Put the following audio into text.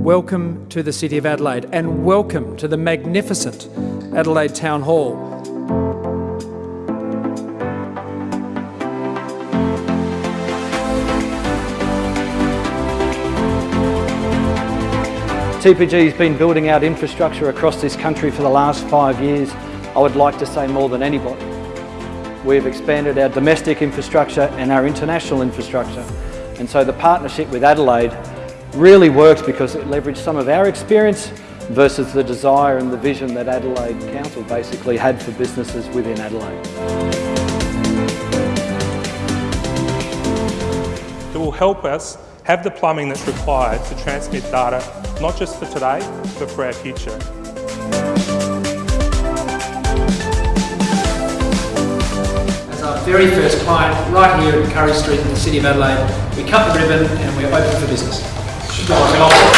welcome to the City of Adelaide and welcome to the magnificent Adelaide Town Hall. TPG has been building out infrastructure across this country for the last five years, I would like to say more than anybody. We've expanded our domestic infrastructure and our international infrastructure. And so the partnership with Adelaide really works because it leveraged some of our experience versus the desire and the vision that Adelaide Council basically had for businesses within Adelaide. It will help us have the plumbing that's required to transmit data, not just for today, but for our future. As our very first client, right here in Currie Street in the City of Adelaide, we cut the ribbon and we're open for business. Спасибо.